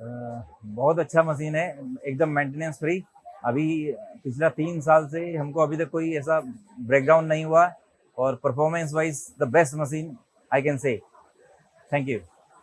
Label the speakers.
Speaker 1: बहुत अच्छा मशीन है, एकदम मेंटेनेंस फ्री अभी पिछला तीन साल से हमको अभी तक कोई ऐसा ब्रेकडाउन नहीं हुआ और performance wise the best machine I can say thank you